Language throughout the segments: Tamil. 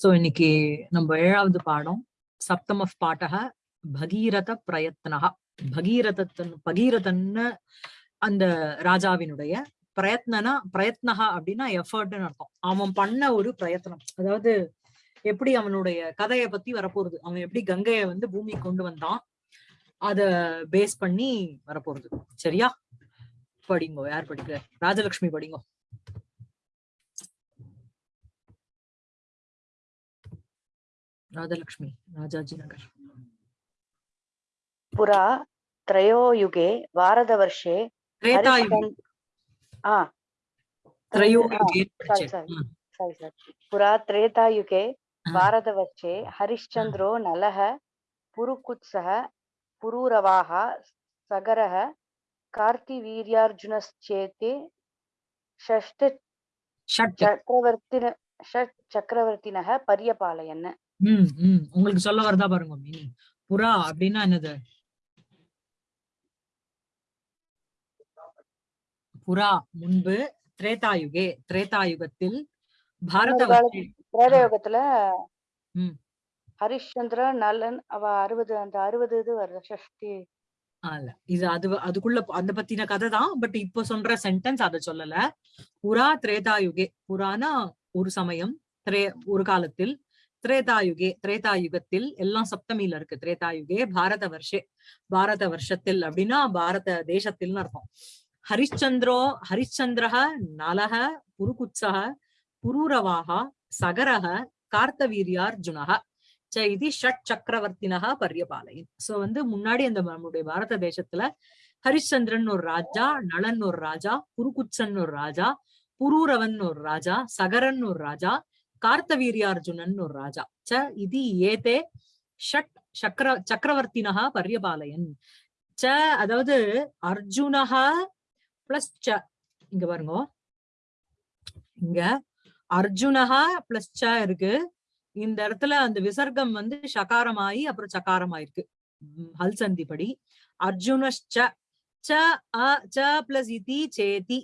சோ இன்னைக்கு நம்ம ஏழாவது பாடம் சப்தம் ஆஃப் பாட்டக பகீரத பிரயத்னகா பகீரதன் பகீரதன்னு அந்த ராஜாவினுடைய பிரயத்னனா பிரயத்னகா அப்படின்னா எஃபர்ட்னு அர்த்தம். அவன் பண்ண ஒரு பிரயத்னம். அதாவது எப்படி அவனுடைய கதையை பத்தி வரப்போறது அவன் எப்படி கங்கையை வந்து பூமி கொண்டு வந்தான்? அத பேஸ் பண்ணி வரப்போறது சரியா? படிங்கோ யார் படிக்கிற ராஜலட்சுமி படிங்கோ. राधालक्ष्मी राजाजीनगर् पुरा त्रयोयुगे वारदवर्षे पुरा त्रेतायुगे वारदवर्षे हरिश्चन्द्रो नलः पुरुकुत्सः पुरूरवाः सगरः कार्तिवीर्यार्जुनश्चेते षष्ठ चक्रवर्तिन षट् चक्रवर्तिनः पर्यपालयन् உம் உம் உங்களுக்கு சொல்ல வரதா பாருங்க மீனிங் புறா அப்படின்னா என்னது? புறா முன்பு திரேதாயுகே. திரேதாயுகத்தில் பாரதவர்ஷே திரேதாயுகத்துல ஹரிஷ்சந்திர நலன் அவ அறுபது அந்த அறுபது இது வருது சஷ்டி இது அது அதுக்குள்ள அந்த பத்தின கதை தான் பட் இப்போ சொல்ற சென்டென்ஸ் அதை சொல்லல. புறா திரேதாயுகே. புறானா ஒரு சமயம் ஒரு காலத்தில் திரேதாயுகே திரேதாயுகத்தில் எல்லாம் சப்தமியில இருக்கு. திரேதாயுகே பாரத வருஷே பாரத வருஷத்தில் அப்படின்னா பாரத தேசத்தில்னு அர்த்தம். ஹரிச்சந்திரோ ஹரிச்சந்திரஹ நலஹ புருகுத்சக புரூரவாக சகரஹ கார்த்தவீரியார்ஜுனஹ. ச இது ஷட் சக்கரவர்த்தினக பரியபாலையின் சோ வந்து முன்னாடி அந்த நம்முடைய பாரத தேசத்துல ஹரிச்சந்திரன் ஒரு ராஜா நலன் ஒரு ராஜா புருகுச்சன் ஒரு ராஜா புரூரவன் ஒரு ராஜா சகரன் ஒரு ராஜா கார்த்தவீரியார்ஜுனன் ஒரு ராஜா. ச இது ஏதே ஷட் சக்கர சக்கரவர்த்தினஹா பரியபாலயன். ச அதாவது அர்ஜுனஹா பிளஸ் ச இங்க பாருங்க. இங்க அர்ஜுனஹா பிளஸ் ச இருக்கு. இந்த இடத்துல அந்த விசர்க்கம் வந்து சகாரமாயி அப்புறம் சகாரமாயிருக்கு. ஹல்சந்தி ஹல் படி அர்ஜுனஷ்ச ச அ ச பிளஸ் இதி சேதி.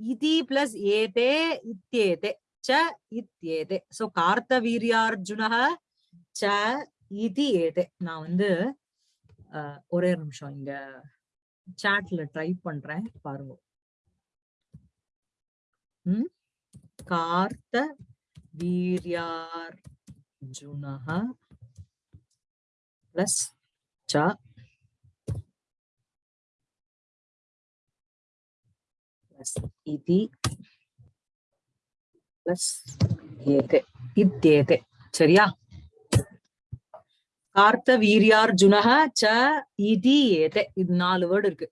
இதி பிளஸ் ஏதே இத்தேதே. ச இத்யேதே சோ கார்த்தவீரியார்ஜுனக ச இதி ஏதே நான் வந்து ஒரே நிமிஷம் இங்க சாட்ல ட்ரை பண்றேன் பாருங்க. உம் கார்த்த வீரியார்ஜுனக பிளஸ் ச பிளஸ் பிளஸ் இத்தேதே சரியா? கார்த்த வீரியார்ஜுனக ச இதி ஏதே இது நாலு வேர்டு இருக்கு.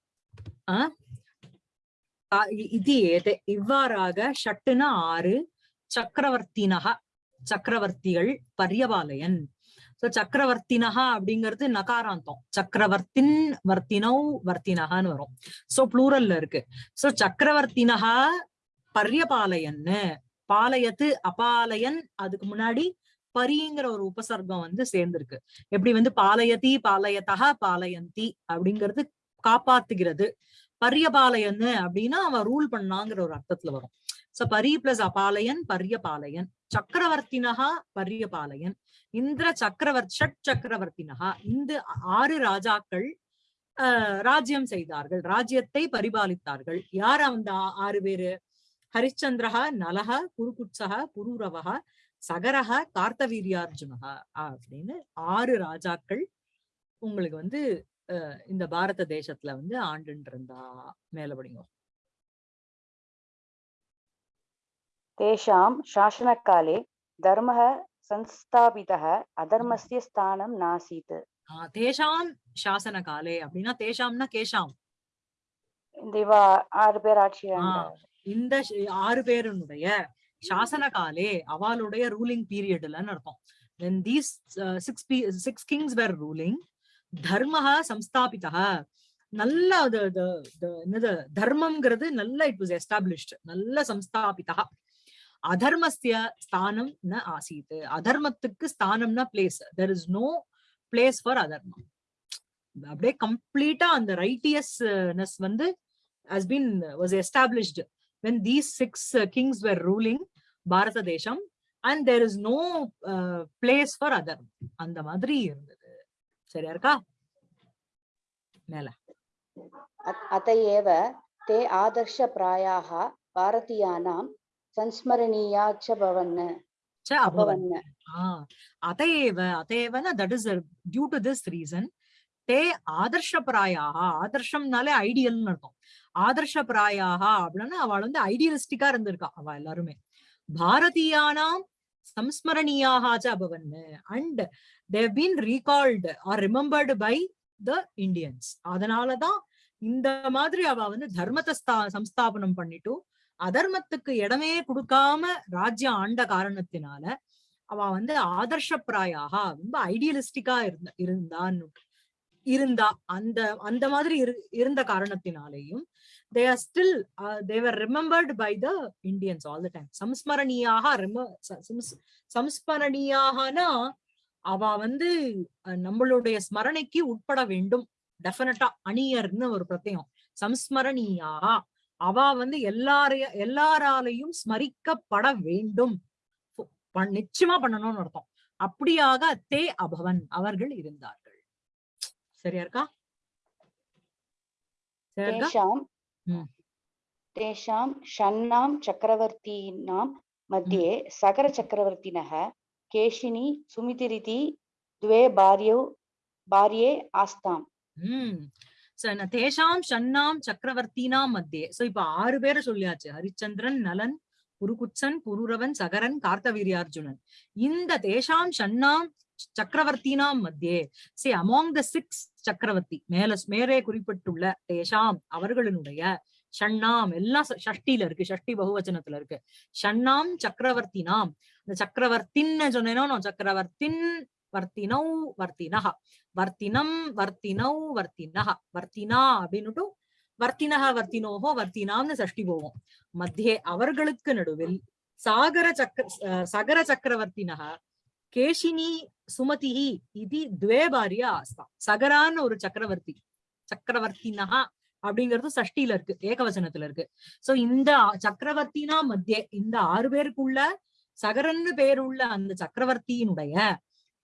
இது ஏதே இவ்வாறாக ஷட்டுனா ஆறு சக்கரவர்த்தினக சக்கரவர்த்திகள் பரியபாலயன். சோ சக்கரவர்த்தினகா அப்படிங்கிறது நகாராந்தம். சக்கரவர்த்தின் வர்த்தினோ வர்த்தினகன்னு வரும். சோ ப்ளூரல்ல இருக்கு. சோ சக்கரவர்த்தினகா பரியபாலயன்னு. பாலயத்து அபாலயன் அதுக்கு முன்னாடி பரிங்கிற ஒரு உபசர்க்கம் வந்து சேர்ந்திருக்கு. எப்படி வந்து பாலயதி பாலயத்தகா பாலயந்தி அப்படிங்கிறது காப்பாத்துகிறது. பரியபாலயன்னு அப்படின்னா அவன் ரூல் பண்ணாங்கிற ஒரு அர்த்தத்துல வரும். சோ பரி பிளஸ் அபாலயன் பரியபாலயன் சக்கரவர்த்தினகா பரியபாலயன் இந்திர சக்கரவர்த்தி ஷட் சக்கரவர்த்தினகா இந்த ஆறு ராஜாக்கள் ஆஹ் ராஜ்யம் செய்தார்கள். ராஜ்யத்தை பரிபாலித்தார்கள். யார் அந்த ஆறு பேரு? ஹரிச்சந்திரஹா நலஹா குருகுட்சகா புரூரவகா சகரஹா கார்த்தவீரியார்ஜுனஹா அப்படின்னு ஆறு ராஜாக்கள் உங்களுக்கு வந்து இந்த பாரத தேசத்துல வந்து ஆண்டுன்னு இருந்தா மேலபடிங்க தேஷாம் சாசனக்காலே தர்ம சன்ஸ்தாபிதக அதர்மஸ்ய ஸ்தானம் நாசீத். தேஷாம் சாசன காலே அப்படின்னா தேஷாம்னா கேஷாம். இந்த ஆறு பேர் ஆட்சி இந்த ஆறு பேருனுடைய சாசன காலே அவளுடைய ரூலிங் பீரியட்லன்னு அர்த்தம் when these uh, six pe- six kings were ruling. தர்மஹ சம்ஸ்தாபிதா நல்ல என்னது தர்மம்ங்கிறது நல்ல இட் வாஸ் எஸ்டாப்ளிஷ்ட் நல்ல சம்ஸ்தாபிதா அதர்மஸ்ய ஸ்தானம் ந ஆசீத். அதர்மத்துக்கு ஸ்தானம்னா place there is no place for அதர்மம். அப்படியே கம்ப்ளீட்டா அந்த ரைட்டியஸ்னஸ் வந்து has been was established. when these six uh, kings were ruling பாரத தேசம் and there is no place for other அந்த மாதிரி இருந்தது. சரியா இருக்கா? மேல. அத்த ஏவ தே ஆதர்ஷ பிராயாக பாரதியானாம் சன்ஸ்மரணீயா ச பவன் அதேவ அதேவன that is due to this reason they ஆதர்ஷ பிராயாக ஆதர்ஷம்னாலே ஐடியல்னு அர்த்தம். ஆதர்ஷ ஆதர்ஷப்பிராயாக அப்படின்னா அவள் வந்து ஐடியலிஸ்டிக்கா இருந்திருக்கா அவ எல்லாருமே. பாரதியானாம் சம்ஸ்மரணியாக அபவன் and they've been recalled or remembered by the Indians அதனாலதான் இந்த மாதிரி அவ வந்து தர்மத்தை ஸ்தா- சம்ஸ்தாபனம் பண்ணிட்டு அதர்மத்துக்கு இடமே கொடுக்காம ராஜ்யம் ஆண்ட காரணத்தினால அவ வந்து ஆதர்ஷப்பிராயாக ரொம்ப ஐடியலிஸ்டிக்கா இருந்த இருந்தான்னு இருந்தா அந்த அந்த மாதிரி இரு- இருந்த காரணத்தினாலேயும் they are still they were remembered by the Indians all the time சம்ஸ்மரணியாக சம்ஸ்மரணியாகனா அவ வந்து நம்மளுடைய ஸ்மரணைக்கு உட்பட வேண்டும். டெஃபினட்டா அணியர்னு ஒரு பிரத்யம். சம்ஸ்மரணியாக அவ வந்து எல்லாரைய எல்லாராலையும் ஸ்மரிக்கப்பட வேண்டும். நிச்சயமா பண்ணணும்னு அர்த்தம். அப்படியாக தே அபவன் அவர்கள் இருந்தார். சரியா இருக்கா? தேஷாம் ஷன்னாம் சக்கரவர்த்தினாம் மத்தியே சகர சக்கரவர்த்தினः கேஷினி சுமிதிரிதி துவே பாரியோ பாரியே ஆஸ்தாம். தேஷாம் ஷன்னாம் சக்கரவர்த்தினாம் மத்தியே. சோ இப்ப ஆறு பேரை சொல்லியாச்சு. ஹரிச்சந்திரன் நலன் புருகுச்சன் புருரவன் சகரன் கார்த்தவீரியார்ஜுனன். இந்த தேஷாம் ஷன்னாம் சக்கரவர்த்தினா மத்தியே. சி அமாங் த சிக்ஸ் சக்கரவர்த்தி மேல மேலே குறிப்பிட்டுள்ள தேஷாம் அவர்களுடைய ஷண்ணாம் எல்லாம் ஷஷ்டில இருக்கு ஷஷ்டி பகுவச்சனத்துல இருக்கு. ஷண்ணாம் சக்கரவர்த்தினாம். இந்த சக்கரவர்த்தின்னு சொன்னேனோ சக்கரவர்த்தின் வர்த்தினௌ வர்த்தினஹ. வர்த்தினம் வர்த்தினௌ வர்த்தினஹ. வர்த்தினா அப்படின்னுட்டு வர்த்தினஹ வர்த்தினோஹோ வர்த்தினாம்னு சஷ்டி போவோம். மத்தியே அவர்களுக்கு நடுவில் சாகர சக்கர சகர சக்கரவர்த்தினஹ கேஷினி சுமதிஹி இது துவேபாரிய ஆஸ்தா. சகரான்னு ஒரு சக்கரவர்த்தி. சக்கரவர்த்தினா அப்படிங்கிறது சஷ்டில இருக்கு ஏகவசனத்துல இருக்கு. சோ இந்த சக்கரவர்த்தினா மத்திய இந்த ஆறு பேருக்குள்ள சகரன்னு பேருள்ள அந்த சக்கரவர்த்தியினுடைய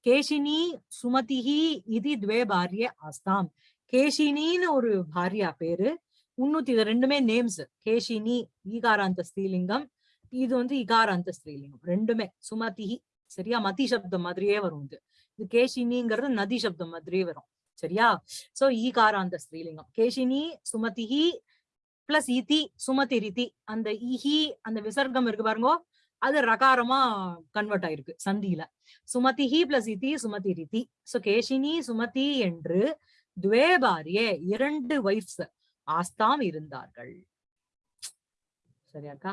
கேஷினி சுமதிஹி இது துவே பாரிய ஆஸ்தாம் கேஷினின்னு ஒரு பாரியா பேரு. முன்னூத்தி இது ரெண்டுமே நேம்ஸ் கேஷினி ஈகாராந்த ஸ்ரீலிங்கம் இது வந்து இகாராந்த ஸ்ரீலிங்கம் ரெண்டுமே. சுமதிஹி சரியா? மதி சப்தம் மாதிரியே வரும் இது. இது கேஷினிங்கிறது நதி சப்தம் மாதிரியே வரும். சரியா? சோ ஈகாராந்த ஸ்ரீலிங்கம் கேஷினி சுமதிஹி பிளஸ் இதி சுமதி ரிதி. அந்த இஹி அந்த விசர்க்கம் இருக்கு பாருங்க அது ரகாரமா கன்வெர்ட் ஆயிருக்கு சந்தியில. சுமதிஹி பிளஸ் இதி சுமதி ரிதி. சோ கேஷினி சுமதி என்று துவே இரண்டு ஒய்ஃப்ஸ் ஆஸ்தாம் இருந்தார்கள். சரியாக்கா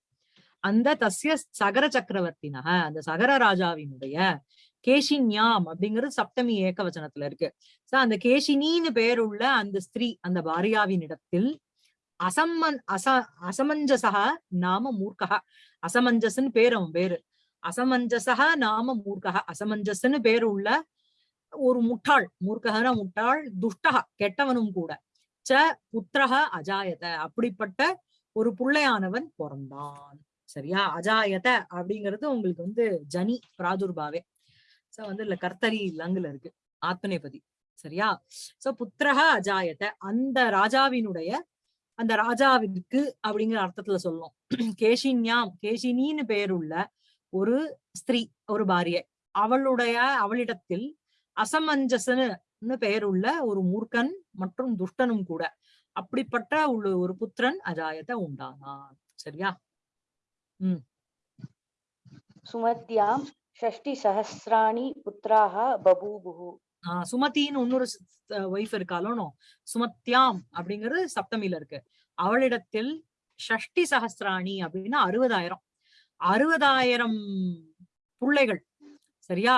அந்த தசிய சகர சக்கரவர்த்தினக அந்த சகர ராஜாவினுடைய கேஷின்யாம் அப்படிங்கிறது சப்தமி ஏகவச்சனத்துல இருக்கு. சோ அந்த கேஷினின்னு பேருள்ள அந்த ஸ்திரீ அந்த பாரியாவின் இடத்தில் அசம்மன் அச அசமஞ்சசா நாம மூர்க்கா அசமஞ்சசன் பேர் அவன் பேரு. அசமஞ்சசா நாம மூர்க்கா அசமஞ்சசன்னு பேர் உள்ள ஒரு முட்டாள் மூர்க்ககன முட்டாள் துஷ்டக கெட்டவனும் கூட. ச புத்திரக அஜாயத. அப்படிப்பட்ட ஒரு புள்ளையானவன் பிறந்தான். சரியா? அஜாயத அப்படிங்கிறது உங்களுக்கு வந்து ஜனி பிராதுர்பாவே. சோ வந்து இல்ல கர்த்தரி லங்குல இருக்கு. ஆத்மநேபதி. சரியா? சோ புத்திரக அஜாயத. அந்த ராஜாவினுடைய அந்த ராஜாவிற்கு அப்படிங்கிற அர்த்தத்துல சொல்லும். கேஷின்யாம் கேஷினின்னு பெயருள்ள ஒரு ஸ்திரீ ஒரு பாரிய. அவளுடைய அவளிடத்தில் அசமஞ்சசன்னு பெயருள்ள ஒரு மூர்க்கன் மற்றும் துஷ்டனும் கூட. அப்படிப்பட்ட உள்ள ஒரு புத்திரன் அஜாயத்தை உண்டானான். சரியா? ಸುಮತ್ಯಾಂ ಷಷ್ಟಿ ಸಹಸ್ರಾಣಿ ಪುತ್ರಾಹ ಬಬೂಬುಹು சுமதின்னு இன்னொரு ஒய்ஃப் இருக்காலும் சுமத்யாம் அப்படிங்கிறது சப்தமியில இருக்கு. அவளிடத்தில் ஷஷ்டி சஹஸ்ராணி அப்படின்னா அறுபதாயிரம். அறுபதாயிரம் பிள்ளைகள் சரியா?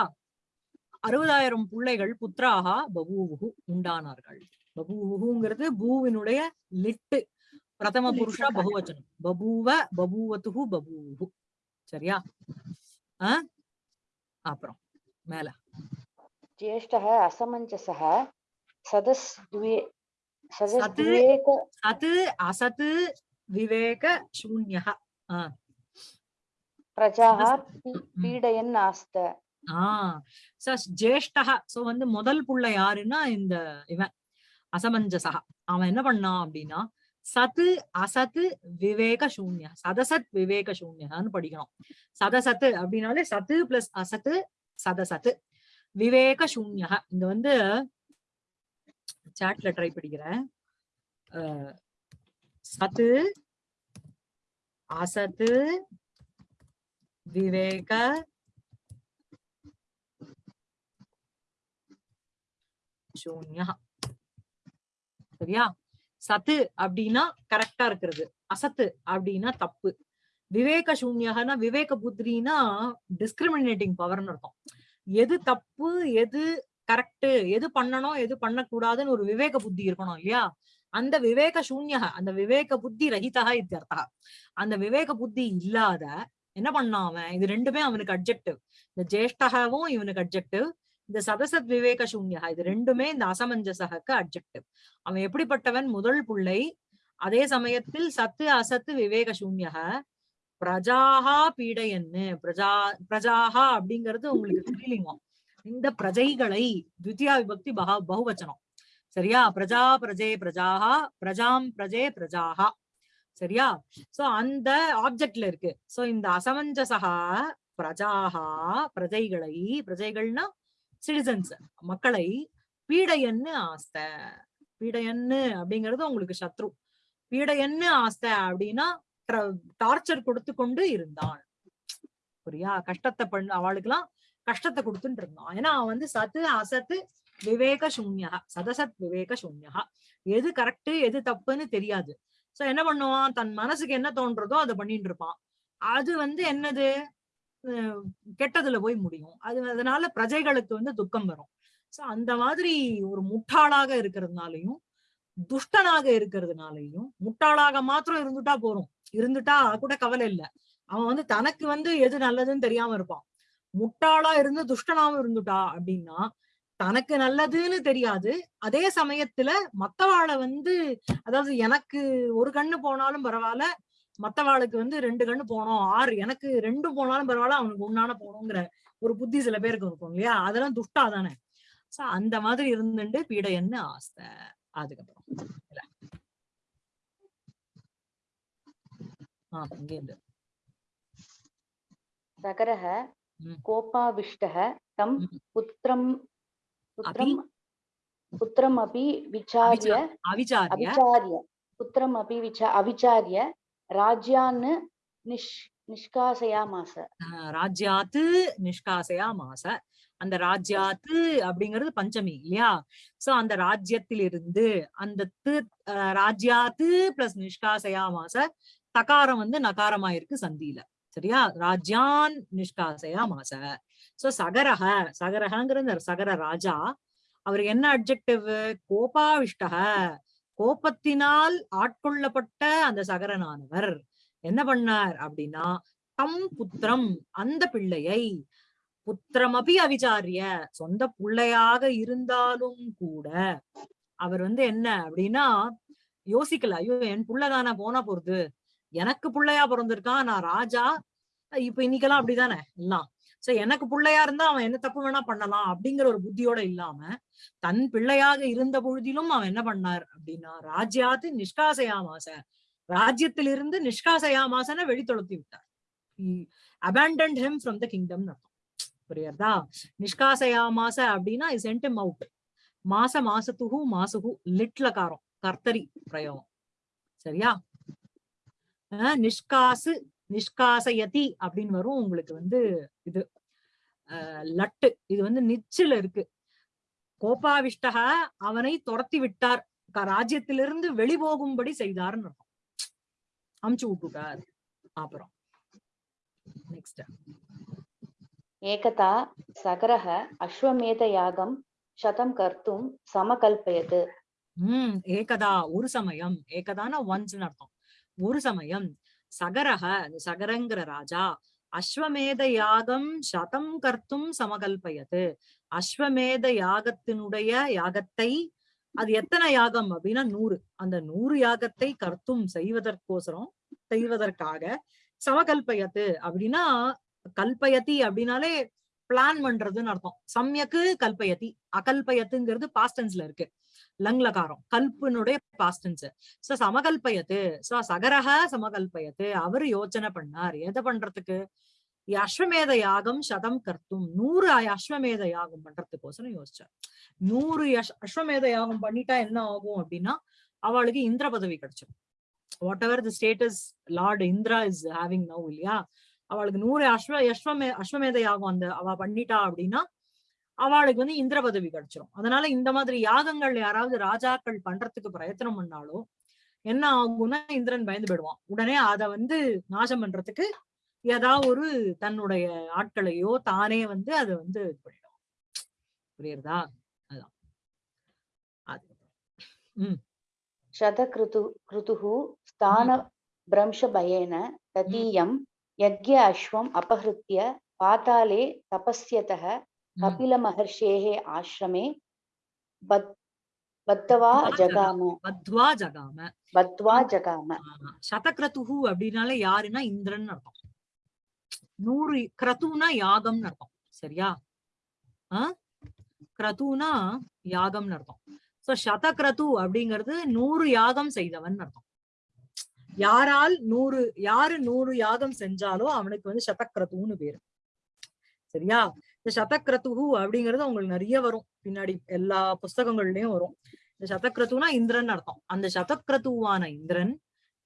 அறுபதாயிரம் பிள்ளைகள் புத்ராகா பபூவுகு உண்டானார்கள். பபூவுகுங்கிறது பூவினுடைய லிட்டு. ಪ್ರಥಮ ಪುರುಷ ಬಹುವಚನ. ಬಬೂವ ಬಬೂವತು ಬಬೂವು சரியா ஆஹ் அப்புறம் மேல ஜேஷ்டः அசமஞ்சசः சதஸ் துவே சதஸ் துவேக சத் அசத் விவேக சூன்யः பிரஜாः பீடயன் ஆஸ்த ஆஹ் சஸ் ஜேஷ்டः சோ வந்து முதல் புள்ள யாருன்னா இந்த இவன் அசமஞ்சசா அவன் என்ன பண்ணான் அப்படின்னா சத்து அசத்து விவேக சூன்ய. சதசத் விவேக சூன்யான்னு படிக்கணும். சதசத்து அப்படின்னாலே சத்து பிளஸ் அசத்து சதசத்து விவேக சூன்யா. இங்க வந்து சாட்ல ட்ரை படிக்கிறேன் சத்து அசத்து விவேக சூன்யா. சரியா? சத்து அப்படின்னா கரெக்டா இருக்கிறது. அசத்து அப்படின்னா தப்பு. விவேக சூன்யகனா விவேக புத்திரின்னா டிஸ்கிரிமினேட்டிங் பவர்னு அர்த்தம். எது தப்பு எது கரெக்ட் எது பண்ணணும் எது பண்ணக்கூடாதுன்னு ஒரு விவேக புத்தி இருக்கணும் இல்லையா? அந்த விவேக சூன்யக அந்த விவேக புத்தி ரஹிதா இத்தியர்த்தா. அந்த விவேக புத்தி இல்லாத என்ன பண்ணான் அவன்? இது ரெண்டுமே அவனுக்கு அப்ஜெக்டிவ் இந்த ஜேஷ்டகவும் இவனுக்கு அப்ஜெக்டிவ் இந்த சதசத் விவேக சூன்யா இது ரெண்டுமே இந்த அசமஞ்சசகக்கு அப்ஜெக்டிவ் அவன் எப்படிப்பட்டவன்? முதல் புள்ளை. அதே சமயத்தில் சத்து அசத்து விவேக சூன்யக பிரஜாஹா பீடையன்னு பிரஜா பிரஜாஹா அப்படிங்கிறது உங்களுக்கு தெரியலீங்க. இந்த பிரஜைகளை துவித்தியா விபக்தி பகா பகுவச்சனம். சரியா? பிரஜா பிரஜே பிரஜாஹா பிரஜாம் பிரஜே பிரஜாஹா. சரியா? சோ அந்த ஆப்ஜெக்ட்ல இருக்கு. சோ இந்த அசமஞ்சசகா பிரஜாஹா பிரஜைகளை பிரஜைகள்னா சிட்டிசன்ஸ் மக்களை பீடையன்னு ஆஸ்த பீடையன்னு அப்படிங்கிறது உங்களுக்கு சத்ரு. பீடையன்னு ஆஸ்தை அப்படின்னா டார்ச்சர் கொடுத்து கொண்டு இருந்தான். புரியா? கஷ்டத்தை பண்ண அவளுக்கெல்லாம் கஷ்டத்தை கொடுத்துட்டு இருந்தான். ஏன்னா அவன் வந்து சத்து அசத்து விவேக சூன்யா. சதசத் விவேக சூன்யா. எது கரெக்ட் எது தப்புன்னு தெரியாது. சோ என்ன பண்ணுவான்? தன் மனசுக்கு என்ன தோன்றதோ அதை பண்ணிட்டு இருப்பான். அது வந்து என்னது? கெட்டதுல போய் முடியும். அது அதனால பிரஜைகளுக்கு வந்து துக்கம் வரும். சோ அந்த மாதிரி ஒரு முட்டாளாக இருக்கிறதுனாலையும் துஷ்டனாக இருக்கிறதுனாலையும் முட்டாளாக மாத்திரம் இருந்துட்டா போறோம். இருந்துட்டா கூட கவலை இல்ல. அவன் வந்து தனக்கு வந்து எது நல்லதுன்னு தெரியாம இருப்பான். முட்டாளா இருந்து துஷ்டனாவும் இருந்துட்டா அப்படின்னா தனக்கு நல்லதுன்னு தெரியாது. அதே சமயத்துல மத்தவாளை வந்து அதாவது எனக்கு ஒரு கண்ணு போனாலும் பரவாயில்ல மத்தவாளுக்கு வந்து ரெண்டு கண்ணு போனோம் ஆறு எனக்கு ரெண்டு போனாலும் பரவாயில்ல அவனுக்கு ஒன்னான போனோங்கிற ஒரு புத்தி சில பேருக்கு இருக்கும் இல்லையா? அதெல்லாம் துஷ்டா தானே. சோ அந்த மாதிரி இருந்துட்டு பீட என்ன ஆஸ்தை. அதுக்கப்புறம். ஆஹ் இங்கே சகரஹ கோபாவிஷ்டஹ தம் புத்திரம் புத்திரம் புத்திரம் அபி விசாரிய அவிச்சாரிய? புத்திரம் அபி விசா அவிச்சாரிய ராஜ்யான்னு நிஷ் நிஷ்காசையா நிஷ்காசயாமாச ராஜ்யாத்து நிஷ்காசையா மாச. அந்த ராஜ்யாத்து அப்படிங்கிறது பஞ்சமி இல்லையா? சோ அந்த ராஜ்யத்திலிருந்து அந்த து ராஜ்யாத்து பிளஸ் நிஷ்காசையா மாச தகாரம் வந்து நகாரமாயிருக்கு சந்தியில. சரியா? ராஜ்யான் நிஷ்காசையா மாச. சோ சகரக சகரகங்கிற சகர ராஜா. அவர் என்ன அப்ஜெக்டிவ் கோபாவிஷ்டக கோபத்தினால் ஆட்கொள்ளப்பட்ட அந்த சகரனானவர் என்ன பண்ணார் அப்படின்னா தம் புத்திரம் அந்த பிள்ளையை புத்திரமபி அவிச்சாரிய சொந்த பிள்ளையாக இருந்தாலும் கூட அவர் வந்து என்ன அப்படின்னா யோசிக்கல ஐயோ என் புள்ளதானே போனா போறது எனக்கு புள்ளையா பிறந்திருக்கான் நான் ராஜா இப்ப இன்னைக்கெல்லாம் அப்படிதானே எல்லாம். சோ எனக்கு பிள்ளையா இருந்தா அவன் என்ன தப்பு வேணா பண்ணலாம் அப்படிங்கிற ஒரு புத்தியோட இல்லாம தன் பிள்ளையாக இருந்த பொழுதிலும் அவன் என்ன பண்ணார் அப்படின்னா ராஜ்யாத்து நிஷ்காசையாமாச ராஜ்யத்திலிருந்து நிஷ்காசையாமாசன வெளித்தொழுத்தி விட்டார். Abandoned him from the kingdom அர்த்தம். புரியுறதா? நிஷ்காசையாமாச அப்படின்னா இஸ் சென்ட் அவுட் மாச மாசத்துகு மாசுகு லிட்லகாரம் கர்த்தரி பிரயோகம். சரியா? அஹ் நிஷ்காசு நிஷ்காசயதி அப்படின்னு வரும். உங்களுக்கு வந்து இது லட்டு. இது வந்து நிச்சில் இருக்கு. கோபாவிஷ்டகா அவனை துரத்தி விட்டார். ராஜ்யத்திலிருந்து வெளிபோகும்படி செய்தார்னு இருக்கும் அமுச்சு விட்டுட்டார். அப்புறம். நெக்ஸ்ட் ஏகதா சகரக அஸ்வமேத யாகம் சதம் கர்த்தும் சமகல்பயது. உம் ஏகதா. ஒரு சமயம். ஏகதான ஒன்ஸ் அர்த்தம். ஒரு சமயம். சகரக அந்த சகரங்கிற ராஜா அஸ்வமேத யாகம் சதம் கர்த்தும் சமகல்பயது. அஸ்வமேத யாகத்தினுடைய யாகத்தை அது எத்தனை யாகம் அப்படின்னா நூறு. அந்த நூறு யாகத்தை கர்த்தும் செய்வதற்கோசரம் செய்வதற்காக சமகல்பயத்து அப்படின்னா கல்பயதி அப்படின்னாலே பிளான் பண்றதுன்னு அர்த்தம். சம்யக்கு கல்பயத்தி. அகல்பயத்துங்கிறது பாஸ்டன்ஸ்ல இருக்கு. லங்லகாரம். கல்பனுடைய பாஸ்டன்ஸ் சோ சமகல்பயத்து. சோ சகரக சமகல்பயத்து. அவரு யோசனை பண்ணார். எதை பண்றதுக்கு? அஸ்வமேத யாகம் சதம் கர்த்தும். நூறு அஸ்வமேத யாகம் பண்றதுக்கோசரம் யோசிச்சார். நூறு அஸ்வமேத யாகம் பண்ணிட்டா என்ன ஆகும் அப்படின்னா அவளுக்கு இந்திர பதவி கிடைச்சிடும் whatever the status lord Indra is having now இல்லையா? அவளுக்கு நூறு அஸ்வ அஸ்வமே அஸ்வமேதையாகும் அந்த அவ பண்ணிட்டா அப்படின்னா அவளுக்கு வந்து இந்திர பதவி கிடைச்சிரும். அதனால இந்த மாதிரி யாகங்கள் யாராவது ராஜாக்கள் பண்றதுக்கு பிரயத்தனம் பண்ணாலோ என்ன ஆகும்னா இந்திரன் பயந்து போயிடுவான். உடனே அதை வந்து நாசம் பண்றதுக்கு ஏதாவது ஒரு தன்னுடைய ஆட்களையோ தானே வந்து அதை வந்து இது பண்ணிடும். புரியுறதா? அதான். உம் சத கிருது கிருதுகு ஸ்தான பிரம்ச பயேன ததீயம் यज्ञ अश्वम् अपहृत्य पाताले तपस्यतः உம் कपिलमहर्षेः आश्रमे बद् बद्धवा जगाम பத்வா ஜகாம बद्ध्वा जगाम ஆமா. சதக்ரதுஹு அப்படின்னாலே யாருன்னா இந்திரன் அர்த்தம் நூறு கிரதுனா யாகம்னு அர்த்தம் சரியா ஆ கிரதுனா யாகம்னு அர்த்தம் சோ சதக்ரது அப்படிங்கிறது நூறு யாகம் செய்தவன் அர்த்தம் யாரால் நூறு யாரு நூறு யாகம் செஞ்சாலோ அவனுக்கு வந்து சதக்ரதுன்னு பேரு. சரியா? இந்த சதக்ரதுஹு அப்படிங்கிறது உங்களுக்கு நிறைய வரும். பின்னாடி எல்லா புஸ்தகங்கள்லயும் வரும். இந்த சதக்ரதுனா இந்திரன் அர்த்தம். அந்த சதக்ரதுவான இந்திரன்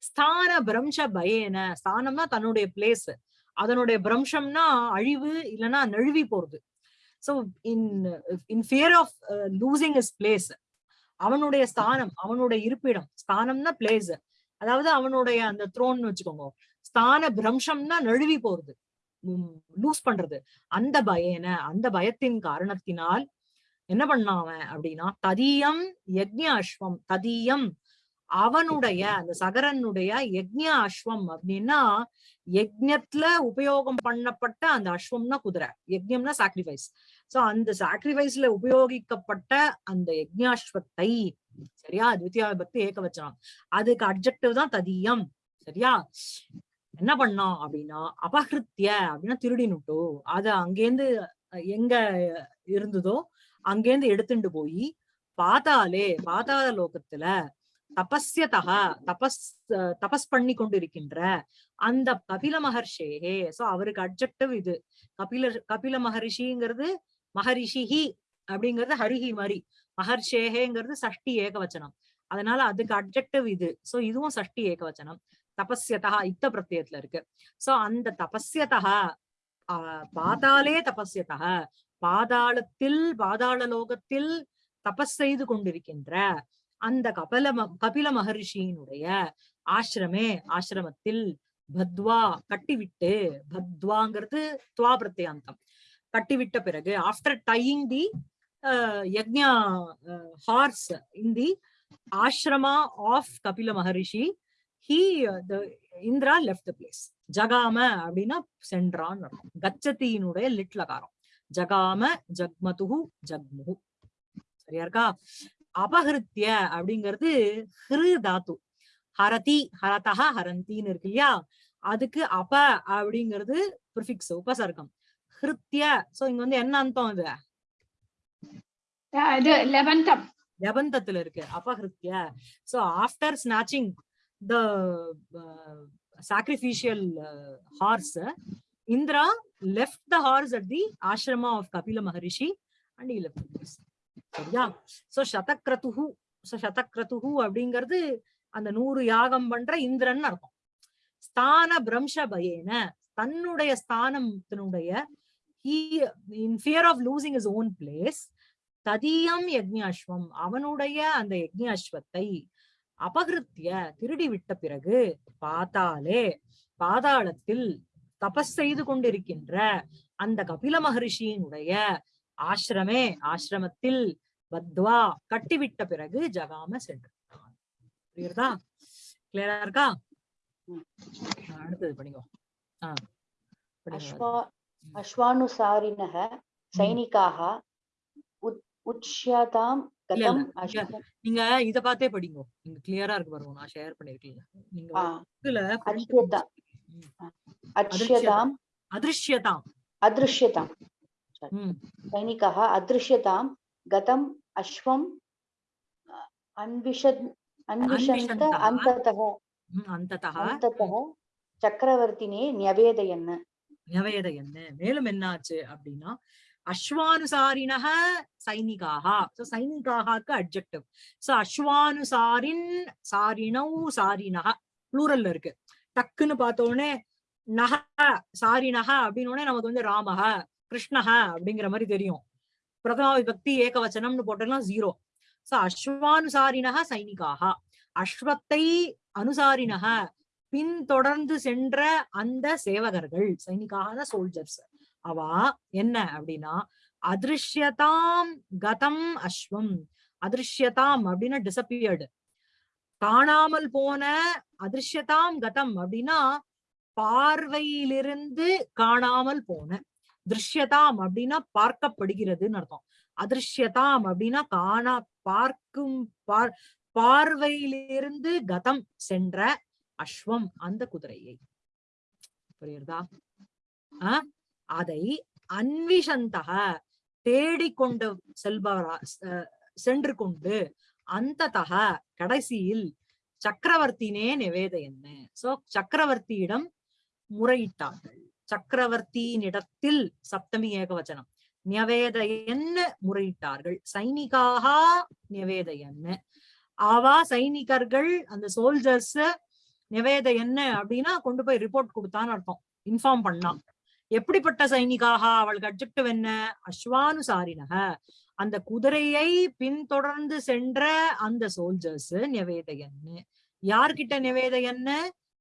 ஸ்தான பிரம்ச பயன. ஸ்தானம்னா தன்னுடைய பிளேஸ் அதனுடைய பிரம்சம்னா அழிவு இல்லைன்னா நழுவி போறது. So in in fear of losing is place அவனுடைய ஸ்தானம் அவனுடைய இருப்பிடம் ஸ்தானம்னா பிளேஸ் அதாவது அவனுடைய அந்த த்ரோன் வச்சுக்கோங்க. ஸ்தான பிரம்சம்னா நழுவி போறது. லூஸ் பண்றது. அந்த பயன அந்த பயத்தின் காரணத்தினால் என்ன பண்ணான் அவன் அப்படின்னா ததியம் யக்ஞ அஸ்வம் ததியம் அவனுடைய அந்த சகரனுடைய யக்ஞ அஸ்வம் அப்படின்னா யஜ்யத்துல உபயோகம் பண்ணப்பட்ட அந்த அஸ்வம்னா குதிரை. யஜ்யம்னா சாக்ரிஃபைஸ் சோ அந்த சாக்ரிஃபைஸ்ல உபயோகிக்கப்பட்ட அந்த யஜ்யாஸ்வத்தை சரியா? துவித்தியா பக்தி ஏக வச்சனம் அதுக்கு அப்ஜெக்டிவ் தான் ததியம். சரியா? என்ன பண்ணான் அப்படின்னா அபகிருத்திய அப்படின்னா திருடினுட்டோ அத அங்கேருந்து எங்க இருந்ததோ அங்கேருந்து எடுத்துட்டு போய் பார்த்தாலே பாதாள லோகத்துல தபஸ்யதக தபஸ் அஹ், தபஸ் பண்ணி கொண்டிருக்கின்ற அந்த கபில மகர்ஷேகே சோ அவருக்கு அப்ஜெக்டிவ் இது. கபில கபில மகரிஷிங்கிறது மகரிஷிஹி அப்படிங்கிறது ஹரிஹி மாதிரி. மகர்ஷேகேங்கிறது சஷ்டி ஏகவச்சனம். அதனால அதுக்கு அப்ஜெக்டிவ் இது. சோ இதுவும் சஷ்டி ஏகவச்சனம். தபஸ்யதா இத்த பிரத்யத்துல இருக்கு. சோ அந்த தபஸ்யதா பாதாளே தபஸ்யதா. பாதாளத்தில் பாதாள லோகத்தில் தபஸ் செய்து கொண்டிருக்கின்ற அந்த கபல கபில மகரிஷியினுடைய ஆசிரமே ஆசிரமத்தில் பத்வா கட்டிவிட்டு பத்வாங்கிறது துவா பிரத்யாந்தம் கட்டிவிட்ட பிறகு after tying the yajna horse in the ashrama of Kapila Maharishi he the Indra left the place ஜகாம அப்படின்னா சென்றான் அர்த்தம். கச்சத்தியினுடைய லிட்லகாரம் ஜகாம ஜக்மதுஹு ஜக்முஹு. சரியா இருக்கா? அபகிருத்திய அப்படிங்கிறது ஹிரு தாத்து. ஹரதி ஹரதஹ ஹரந்தின்னு இருக்கு இல்லையா? அதுக்கு அப அப்படிங்கிறது ப்ரிஃபிக்ஸ் உபசர்க்கம். ஹிருத்திய சோ இங்க வந்து என்ன அர்த்தம் இது? இது லெவன்த் லெவந்தத்துல இருக்கு. அபகிருத்திய so after snatching the sacrificial horse Indra left the horse at the ashrama of Kapila Maharishi and he left சரியா? சோ சதக்ரதுஹு சோ சதக்ரதுஹு அப்படிங்கிறது அந்த நூறு யாகம் பண்ற இந்திரன் அர்த்தம். ஸ்தான பிரம்ச பயேன தன்னுடைய ஸ்தானத்தினுடைய in fear of losing his own place ததியம் யஜ்ஞாஸ்வம் அவனுடைய அந்த யஜ்ஞாஸ்வத்தை அபகிருத்திய திருடிவிட்ட பிறகு பாத்தாலே பாதாளத்தில் தபஸ் செய்து கொண்டிருக்கின்ற அந்த கபில மகரிஷியினுடைய ஆசிரமே ஆசிரமத்தில் பத்வா கட்டிவிட்ட பிறகு ஜகாம சென்றான் கிளியரா இருக்கா? அடுத்தது படிங்கோ. ஆஹ் அஸ்வானுசாரினக சைனிகாக உச்யதாம் கதம் நீங்க இத பார்த்தே படிங்க. நீங்க கிளியரா இருக்கு பாருங்க. நான் ஷேர் பண்ணிருக்கீங்க நீங்க அச்சியதாம் அதிருஷ்யதாம். அதிருஷ்யதாம் சைனிகः அதிருஷ்யதாம் கதம் அஸ்வம் அன்விஷத் அன்விஷந்த அந்ததः அந்ததः அந்ததः சக்கரவர்த்தினே நியவேதையன்னு நியவேதையன்னு மேலும் என்ன ஆச்சு அப்படின்னா அஸ்வானுசாரிணக சைனிகாக சோ சைனிகாகாக்கு அட்ஜெக்டிவ் சோ அஸ்வானுசாரின் சாரினவ் சாரினக ப்ளூரல்ல இருக்கு. டக்குன்னு பார்த்தோடனே நக சாரினக அப்படின்னு உடனே நமக்கு வந்து ராமக கிருஷ்ணக அப்படிங்கிற மாதிரி தெரியும். பிரதமா விபக்தி ஏகவச்சனம்னு போட்டோம்னா ஜீரோ சோ அஸ்வானுசாரினக சைனிகாக அஸ்வத்தை அனுசாரிணக பின்தொடர்ந்து சென்ற அந்த சேவகர்கள். சைனிகான சோல்ஜர்ஸ் அவா என்ன அப்படின்னா அதிருஷ்யதாம் கதம் அஸ்வம். அதிருஷ்யதாம் அப்படின்னா டிசப்பியர்டு காணாமல் போன அதிருஷ்யதாம் கதம் அப்படின்னா பார்வையிலிருந்து காணாமல் போன. திருஷ்யதாம் அப்படின்னா பார்க்கப்படுகிறதுன்னு அர்த்தம். அதிருஷ்யதாம் அப்படின்னா காணா பார்க்கும் பார் பார்வையிலிருந்து கதம் சென்ற அஸ்வம் அந்த குதிரையை. புரியுறதா? ஆஹ் அதை அன்விஷந்தக தேடிக்கொண்டு செல்பவரா அஹ் சென்று கொண்டு அந்ததக கடைசியில் சக்கரவர்த்தினே நிவேதையன்னு சோ சக்கரவர்த்தியிடம் முறையிட்டார்கள். சக்கரவர்த்தியினிடத்தில் சப்தமி ஏகவச்சனம். நியவேதையன்னு முறையிட்டார்கள். சைனிகாக நிவேதையன்னு ஆவா சைனிகர்கள் அந்த சோல்ஜர்ஸ் நிவேத என்ன அப்படின்னா கொண்டு போய் ரிப்போர்ட் கொடுத்தான்னு அர்த்தம். இன்ஃபார்ம் பண்ணான் எப்படிப்பட்ட சைனிகாக அவளுக்கு அப்ஜெக்டிவ் என்ன அஸ்வானுசாரினக. அந்த குதிரையை பின்தொடர்ந்து சென்ற அந்த சோல்ஜர்ஸ் நிவேதையன்னு. யார்கிட்ட நிவேதையன்னு?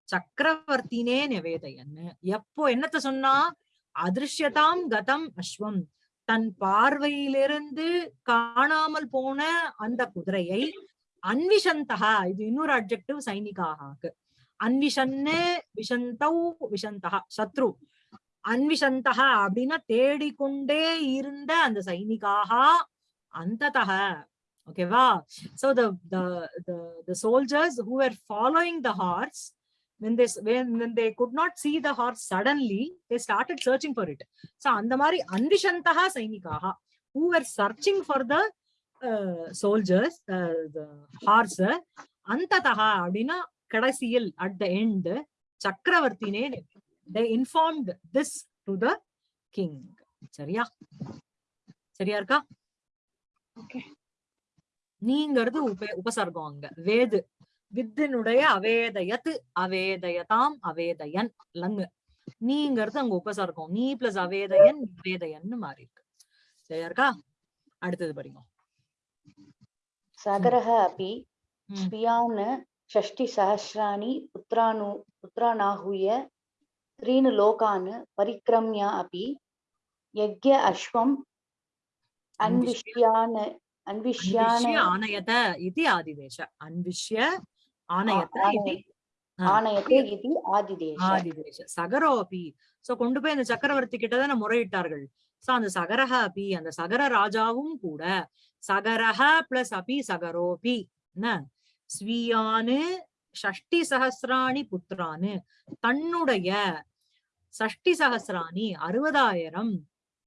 சக்கரவர்த்தினே நிவேதையன்னு. எப்போ என்னத்த சொன்னா? அதிர்ஷ்யதாம் கதம் அஸ்வம். தன் பார்வையிலிருந்து காணாமல் போன அந்த குதிரையை அன்விஷந்தகா. இது இன்னொரு அப்ஜெக்டிவ் சைனிகாக. அன்விஷன்னு விஷந்தௌ விஷந்தகா. சத்ரு. அன்விஷந்தகா அப்படின்னா தேடிக்கொண்டே இருந்த அந்த சைனிகாக அந்ததக ஓகேவா so the the the the soldiers who were following the horse when they s- when, when they could not see the horse suddenly they started searching for it so அந்த மாதிரி அன்விஷந்தகா சைனிகாக who were searching for the uh, soldiers uh, the horse அந்ததகா அப்படின்னா கடைசியில் at the end சக்கரவர்த்தினே they informed this to the king சரியா? சரியா இருக்கா? நீங்கிறது உப உபசர்க்கம் அங்க. வேது. வித்தினுடைய அவேதயத்து அவேதயதாம் அவேதயன் லங்கு. நீங்கிறது அங்க உபசர்க்கம். நீ பிளஸ் அவேதயன் அவேதயன் மாறி இருக்கு. சரியா இருக்கா? அடுத்தது படிங்க. சகரஹ அபி ஸ்பியான் ஷஷ்டி சஹஸ்ராணி புத்திரானு புத்திரானாகுய त्रीन् लोकान् परिक्रम्य अपि यज्ञ अश्वम् अन्विष्यान् अन्विष्यान् आनयत इति आदिदेश। अन्विष्य आनयत சகரோ அப்பி சோ கொண்டு போய் அந்த சக்கரவர்த்தி கிட்டதான முறையிட்டார்கள். சோ அந்த சகரஹ அப்பி அந்த சகர ராஜாவும் கூட சகரஹ பிளஸ் அப்பி சகரோபி. என்ன? ஸ்வீயானு ஷஷ்டி சகசிராணி புத்திரானு. தன்னுடைய சஷ்டி சகசிராணி அறுபதாயிரம்